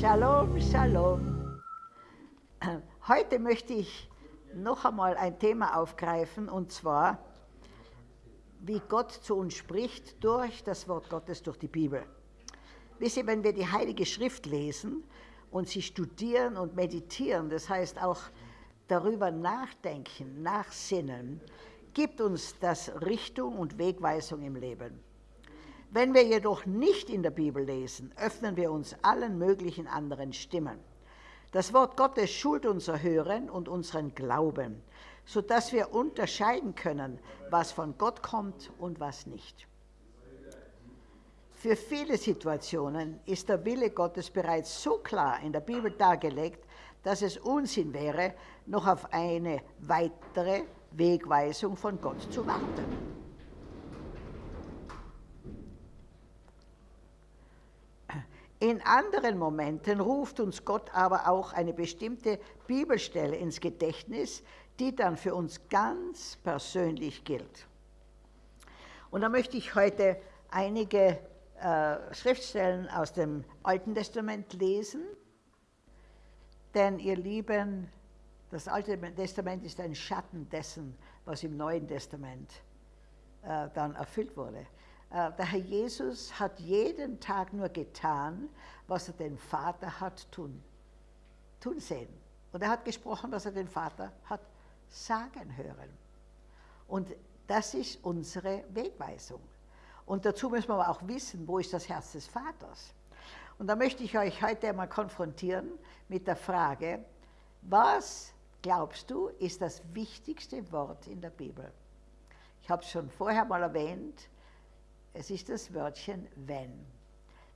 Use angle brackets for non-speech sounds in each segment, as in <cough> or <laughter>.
Shalom, Shalom. Heute möchte ich noch einmal ein Thema aufgreifen, und zwar, wie Gott zu uns spricht durch das Wort Gottes, durch die Bibel. Wisst ihr, wenn wir die Heilige Schrift lesen und sie studieren und meditieren, das heißt auch darüber nachdenken, nachsinnen, gibt uns das Richtung und Wegweisung im Leben. Wenn wir jedoch nicht in der Bibel lesen, öffnen wir uns allen möglichen anderen Stimmen. Das Wort Gottes schult unser Hören und unseren Glauben, sodass wir unterscheiden können, was von Gott kommt und was nicht. Für viele Situationen ist der Wille Gottes bereits so klar in der Bibel dargelegt, dass es Unsinn wäre, noch auf eine weitere Wegweisung von Gott zu warten. In anderen Momenten ruft uns Gott aber auch eine bestimmte Bibelstelle ins Gedächtnis, die dann für uns ganz persönlich gilt. Und da möchte ich heute einige äh, Schriftstellen aus dem Alten Testament lesen, denn ihr Lieben, das Alte Testament ist ein Schatten dessen, was im Neuen Testament äh, dann erfüllt wurde. Äh, der Herr Jesus hat jeden Tag nur getan, was er den Vater hat tun, tun sehen. Und er hat gesprochen, was er den Vater hat sagen hören. Und das ist unsere Wegweisung. Und dazu müssen wir aber auch wissen, wo ist das Herz des Vaters. Und da möchte ich euch heute einmal konfrontieren mit der Frage, was glaubst du, ist das wichtigste Wort in der Bibel? Ich habe es schon vorher mal erwähnt, es ist das Wörtchen wenn.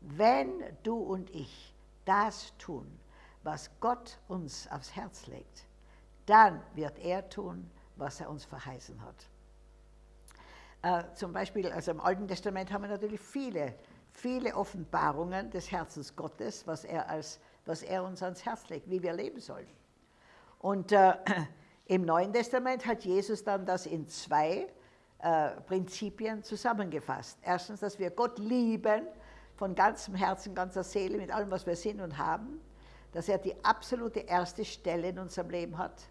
Wenn du und ich das tun, was Gott uns aufs Herz legt, dann wird er tun, was er uns verheißen hat. Äh, zum Beispiel, also im Alten Testament haben wir natürlich viele, viele Offenbarungen des Herzens Gottes, was er, als, was er uns ans Herz legt, wie wir leben sollen. Und äh, <clears throat> im Neuen Testament hat Jesus dann das in zwei äh, Prinzipien zusammengefasst. Erstens, dass wir Gott lieben von ganzem Herzen, ganzer Seele, mit allem, was wir sind und haben, dass er die absolute erste Stelle in unserem Leben hat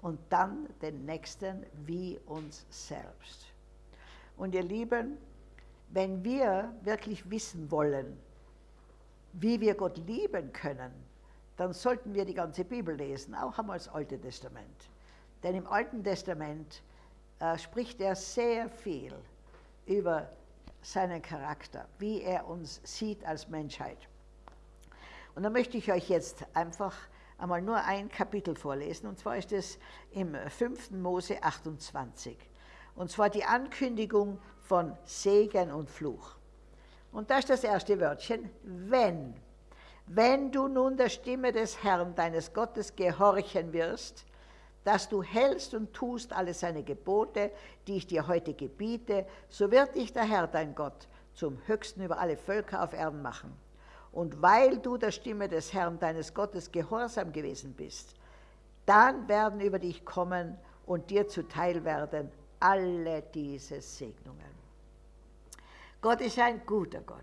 und dann den nächsten wie uns selbst. Und ihr Lieben, wenn wir wirklich wissen wollen, wie wir Gott lieben können, dann sollten wir die ganze Bibel lesen, auch einmal das Alte Testament. Denn im Alten Testament äh, spricht er sehr viel über seinen Charakter, wie er uns sieht als Menschheit. Und da möchte ich euch jetzt einfach einmal nur ein Kapitel vorlesen, und zwar ist es im 5. Mose 28. Und zwar die Ankündigung von Segen und Fluch. Und da ist das erste Wörtchen, wenn. Wenn du nun der Stimme des Herrn, deines Gottes, gehorchen wirst, dass du hältst und tust alle seine Gebote, die ich dir heute gebiete, so wird dich der Herr, dein Gott, zum Höchsten über alle Völker auf Erden machen. Und weil du der Stimme des Herrn, deines Gottes, gehorsam gewesen bist, dann werden über dich kommen und dir zuteil werden alle diese Segnungen. Gott ist ein guter Gott.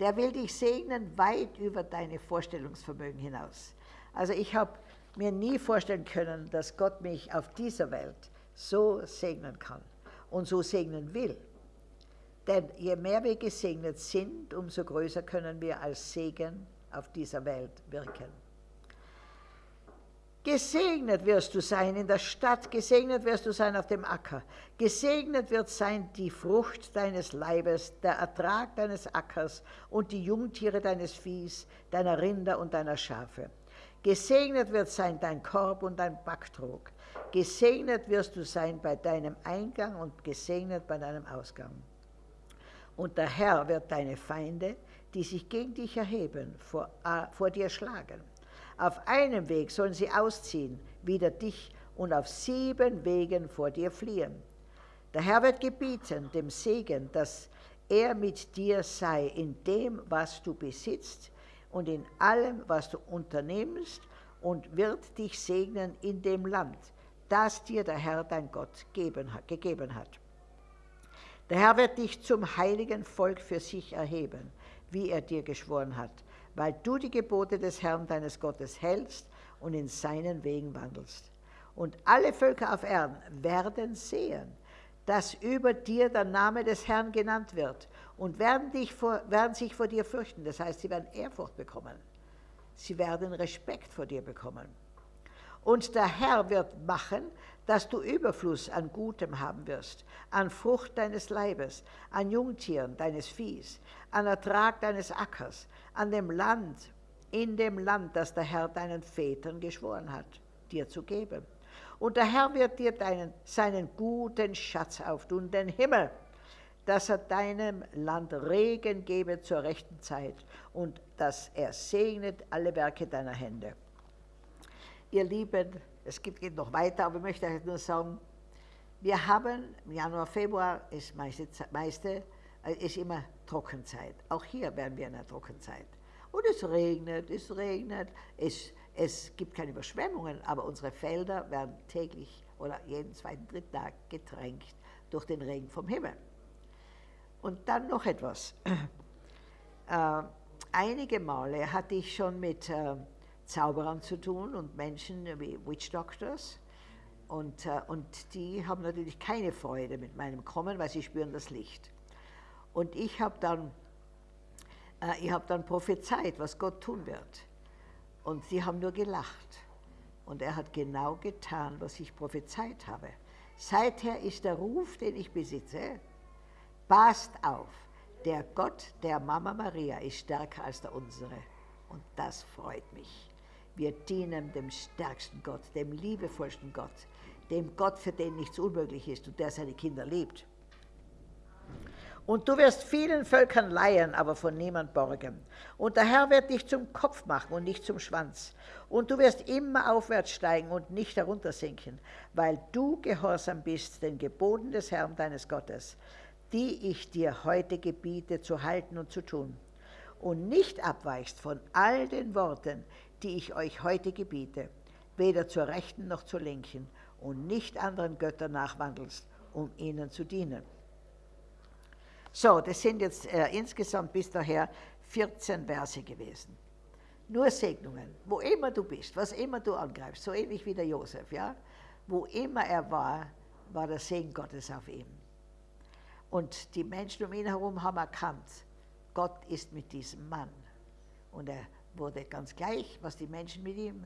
Der will dich segnen weit über deine Vorstellungsvermögen hinaus. Also ich habe mir nie vorstellen können, dass Gott mich auf dieser Welt so segnen kann und so segnen will. Denn je mehr wir gesegnet sind, umso größer können wir als Segen auf dieser Welt wirken. Gesegnet wirst du sein in der Stadt, gesegnet wirst du sein auf dem Acker, gesegnet wird sein die Frucht deines Leibes, der Ertrag deines Ackers und die Jungtiere deines Viehs, deiner Rinder und deiner Schafe. Gesegnet wird sein dein Korb und dein Backtrog. Gesegnet wirst du sein bei deinem Eingang und gesegnet bei deinem Ausgang. Und der Herr wird deine Feinde, die sich gegen dich erheben, vor, äh, vor dir schlagen. Auf einem Weg sollen sie ausziehen, wider dich, und auf sieben Wegen vor dir fliehen. Der Herr wird gebieten, dem Segen, dass er mit dir sei in dem, was du besitzt, und in allem, was du unternimmst, und wird dich segnen in dem Land, das dir der Herr dein Gott geben, gegeben hat. Der Herr wird dich zum heiligen Volk für sich erheben, wie er dir geschworen hat, weil du die Gebote des Herrn deines Gottes hältst und in seinen Wegen wandelst. Und alle Völker auf Erden werden sehen, dass über dir der Name des Herrn genannt wird und werden, dich vor, werden sich vor dir fürchten. Das heißt, sie werden Ehrfurcht bekommen. Sie werden Respekt vor dir bekommen. Und der Herr wird machen, dass du Überfluss an Gutem haben wirst, an Frucht deines Leibes, an Jungtieren deines Viehs, an Ertrag deines Ackers, an dem Land, in dem Land, das der Herr deinen Vätern geschworen hat, dir zu geben. Und der Herr wird dir deinen, seinen guten Schatz auftun, den Himmel, dass er deinem Land Regen gebe zur rechten Zeit und dass er segnet alle Werke deiner Hände. Ihr Lieben, es geht noch weiter, aber ich möchte euch nur sagen, wir haben im Januar, Februar ist meiste, meiste äh, ist immer Trockenzeit. Auch hier werden wir in der Trockenzeit. Und es regnet, es regnet, es, es gibt keine Überschwemmungen, aber unsere Felder werden täglich oder jeden zweiten, dritten Tag getränkt durch den Regen vom Himmel. Und dann noch etwas. <clears throat> Äh, einige Male hatte ich schon mit äh, Zauberern zu tun und Menschen wie Witch Doctors. Und, äh, und die haben natürlich keine Freude mit meinem Kommen, weil sie spüren das Licht. Und ich habe dann, äh, hab dann prophezeit, was Gott tun wird. Und sie haben nur gelacht. Und er hat genau getan, was ich prophezeit habe. Seither ist der Ruf, den ich besitze, passt auf, der Gott der Mama Maria ist stärker als der unsere. Und das freut mich. Wir dienen dem stärksten Gott, dem liebevollsten Gott, dem Gott, für den nichts unmöglich ist und der seine Kinder liebt. Und du wirst vielen Völkern leihen, aber von niemand borgen. Und der Herr wird dich zum Kopf machen und nicht zum Schwanz. Und du wirst immer aufwärts steigen und nicht heruntersinken, weil du gehorsam bist den Geboten des Herrn deines Gottes, die ich dir heute gebiete zu halten und zu tun. Und nicht abweichst von all den Worten, die ich euch heute gebiete, weder zur Rechten noch zur Linken, und nicht anderen Göttern nachwandelst, um ihnen zu dienen. So, das sind jetzt äh, insgesamt bis daher 14 Verse gewesen. Nur Segnungen, wo immer du bist, was immer du angreifst, so ähnlich wie der Josef, ja? Wo immer er war, war der Segen Gottes auf ihm. Und die Menschen um ihn herum haben erkannt, Gott ist mit diesem Mann. Und er wurde ganz gleich, was die Menschen mit ihm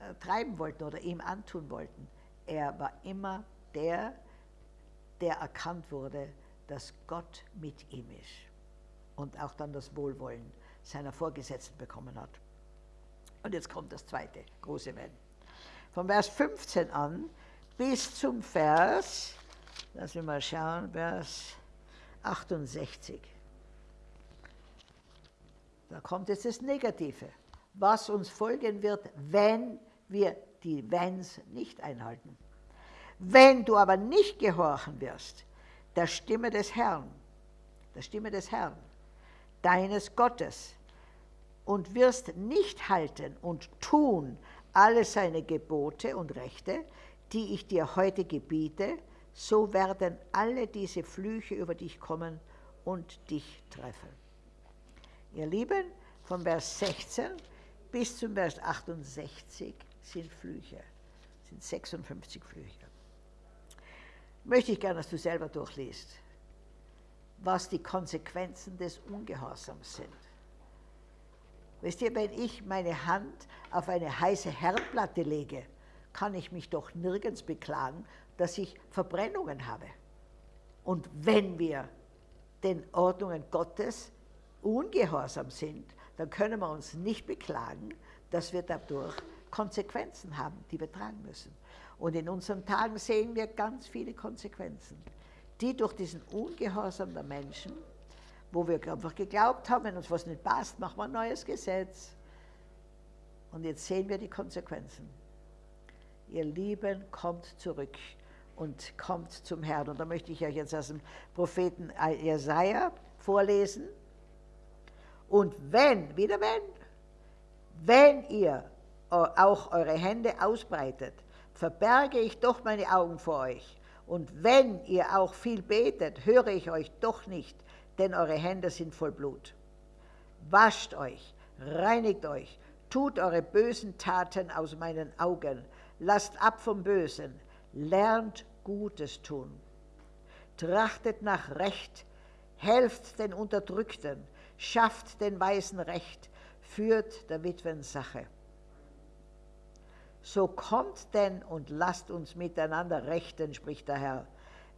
äh, treiben wollten oder ihm antun wollten. Er war immer der, der erkannt wurde, dass Gott mit ihm ist und auch dann das Wohlwollen seiner Vorgesetzten bekommen hat. Und jetzt kommt das zweite große Wenn. Von Vers 15 an bis zum Vers, lassen wir mal schauen, Vers 68. Da kommt jetzt das Negative, was uns folgen wird, wenn wir die Wenns nicht einhalten. Wenn du aber nicht gehorchen wirst, der Stimme des Herrn, der Stimme des Herrn, deines Gottes, und wirst nicht halten und tun alle seine Gebote und Rechte, die ich dir heute gebiete, so werden alle diese Flüche über dich kommen und dich treffen. Ihr Lieben, von Vers 16 bis zum Vers 68 sind Flüche, sind 56 Flüche möchte ich gerne, dass du selber durchliest, was die Konsequenzen des Ungehorsams sind. Wisst ihr, wenn ich meine Hand auf eine heiße Herdplatte lege, kann ich mich doch nirgends beklagen, dass ich Verbrennungen habe. Und wenn wir den Ordnungen Gottes ungehorsam sind, dann können wir uns nicht beklagen, dass wir dadurch Konsequenzen haben, die wir tragen müssen. Und in unseren Tagen sehen wir ganz viele Konsequenzen, die durch diesen Ungehorsam der Menschen, wo wir einfach geglaubt haben, wenn uns was nicht passt, machen wir ein neues Gesetz. Und jetzt sehen wir die Konsequenzen. Ihr Lieben, kommt zurück und kommt zum Herrn. Und da möchte ich euch jetzt aus dem Propheten Jesaja vorlesen. Und wenn, wieder wenn, wenn ihr auch eure Hände ausbreitet, verberge ich doch meine Augen vor euch. Und wenn ihr auch viel betet, höre ich euch doch nicht, denn eure Hände sind voll Blut. Wascht euch, reinigt euch, tut eure bösen Taten aus meinen Augen, lasst ab vom Bösen, lernt Gutes tun. Trachtet nach Recht, helft den Unterdrückten, schafft den Weisen Recht, führt der Witwen Sache. So kommt denn und lasst uns miteinander rechten, spricht der Herr.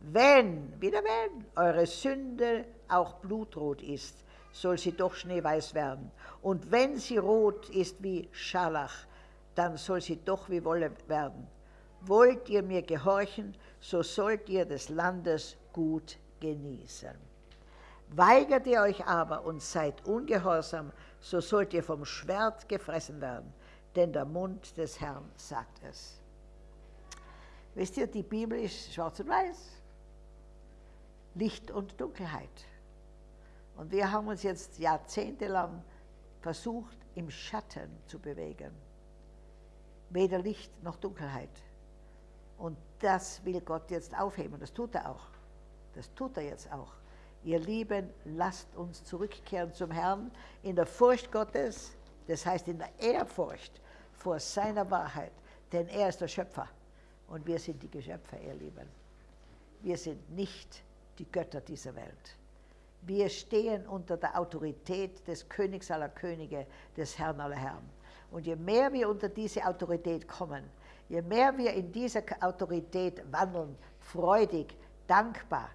Wenn, wieder wenn, eure Sünde auch blutrot ist, soll sie doch schneeweiß werden. Und wenn sie rot ist wie Scharlach, dann soll sie doch wie Wolle werden. Wollt ihr mir gehorchen, so sollt ihr des Landes gut genießen. Weigert ihr euch aber und seid ungehorsam, so sollt ihr vom Schwert gefressen werden, denn der Mund des Herrn sagt es. Wisst ihr, die Bibel ist schwarz und weiß, Licht und Dunkelheit. Und wir haben uns jetzt jahrzehntelang versucht, im Schatten zu bewegen. Weder Licht noch Dunkelheit. Und das will Gott jetzt aufheben. Das tut er auch. Das tut er jetzt auch. Ihr Lieben, lasst uns zurückkehren zum Herrn in der Furcht Gottes, das heißt in der Ehrfurcht vor seiner Wahrheit, denn er ist der Schöpfer und wir sind die Geschöpfe, ihr Lieben. Wir sind nicht die Götter dieser Welt. Wir stehen unter der Autorität des Königs aller Könige, des Herrn aller Herren. Und je mehr wir unter diese Autorität kommen, je mehr wir in dieser Autorität wandeln, freudig, dankbar,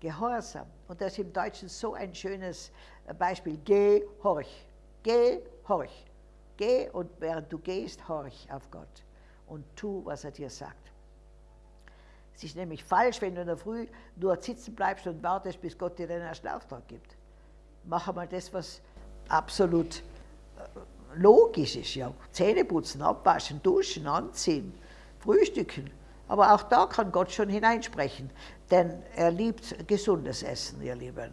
gehorsam, und das ist im Deutschen so ein schönes Beispiel, geh, horch, geh, horch, geh und während du gehst, horch auf Gott und tu, was er dir sagt. Es ist nämlich falsch, wenn du in der Früh nur sitzen bleibst und wartest, bis Gott dir den ersten Auftrag gibt. Mach einmal das, was absolut äh, logisch ist. Ja. Zähne putzen, abwaschen, duschen, anziehen, frühstücken. Aber auch da kann Gott schon hineinsprechen, denn er liebt gesundes Essen, ihr Lieben.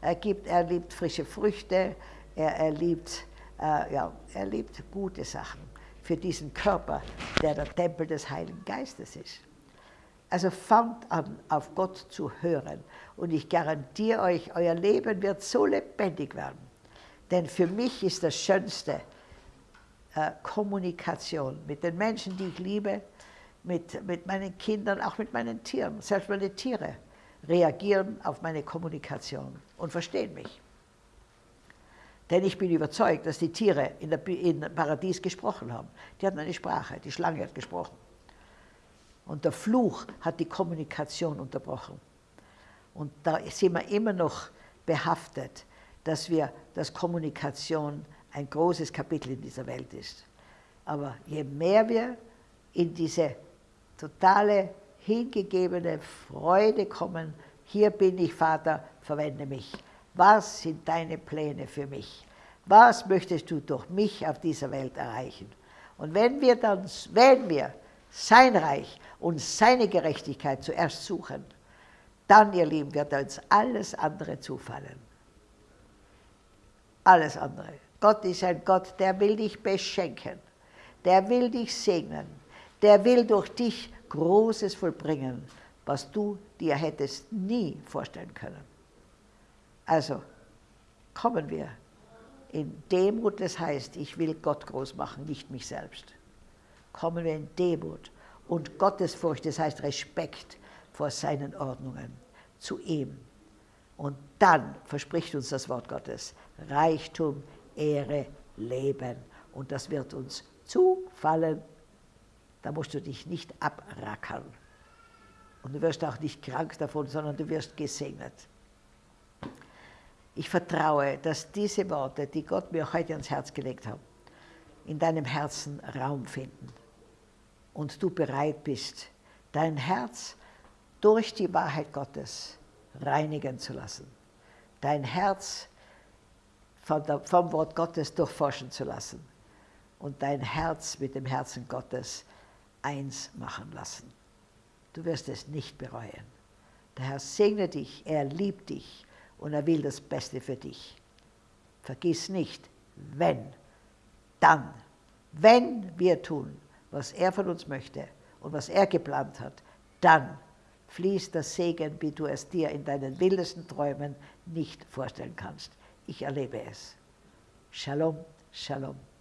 Er, gibt, er liebt frische Früchte, er, er, liebt, äh, ja, er liebt gute Sachen für diesen Körper, der der Tempel des Heiligen Geistes ist. Also fangt an, auf Gott zu hören. Und ich garantiere euch, euer Leben wird so lebendig werden. Denn für mich ist das Schönste Kommunikation mit den Menschen, die ich liebe, mit, mit meinen Kindern, auch mit meinen Tieren. Selbst meine Tiere reagieren auf meine Kommunikation und verstehen mich. Denn ich bin überzeugt, dass die Tiere in der in Paradies gesprochen haben. Die hatten eine Sprache, die Schlange hat gesprochen. Und der Fluch hat die Kommunikation unterbrochen. Und da sind wir immer noch behaftet, dass wir, dass Kommunikation ein großes Kapitel in dieser Welt ist. Aber je mehr wir in diese totale, hingegebene Freude kommen, hier bin ich, Vater, verwende mich. Was sind deine Pläne für mich? Was möchtest du durch mich auf dieser Welt erreichen? Und wenn wir dann, wenn wir sein Reich und seine Gerechtigkeit zuerst suchen, dann, ihr Lieben, wird uns alles andere zufallen. Alles andere. Gott ist ein Gott, der will dich beschenken, der will dich segnen, der will durch dich Großes vollbringen, was du dir hättest nie vorstellen können. Also kommen wir in Demut, das heißt, ich will Gott groß machen, nicht mich selbst kommen wir in Demut und Gottesfurcht, das heißt Respekt vor seinen Ordnungen, zu ihm. Und dann verspricht uns das Wort Gottes Reichtum, Ehre, Leben. Und das wird uns zufallen. Da musst du dich nicht abrackern. Und du wirst auch nicht krank davon, sondern du wirst gesegnet. Ich vertraue, dass diese Worte, die Gott mir heute ans Herz gelegt hat, in deinem Herzen Raum finden und du bereit bist, dein Herz durch die Wahrheit Gottes reinigen zu lassen, dein Herz vom Wort Gottes durchforschen zu lassen und dein Herz mit dem Herzen Gottes eins machen lassen. Du wirst es nicht bereuen. Der Herr segne dich, er liebt dich und er will das Beste für dich. Vergiss nicht, wenn, dann, wenn wir tun, was er von uns möchte und was er geplant hat, dann fließt das Segen, wie du es dir in deinen wildesten Träumen nicht vorstellen kannst. Ich erlebe es. Shalom, Shalom.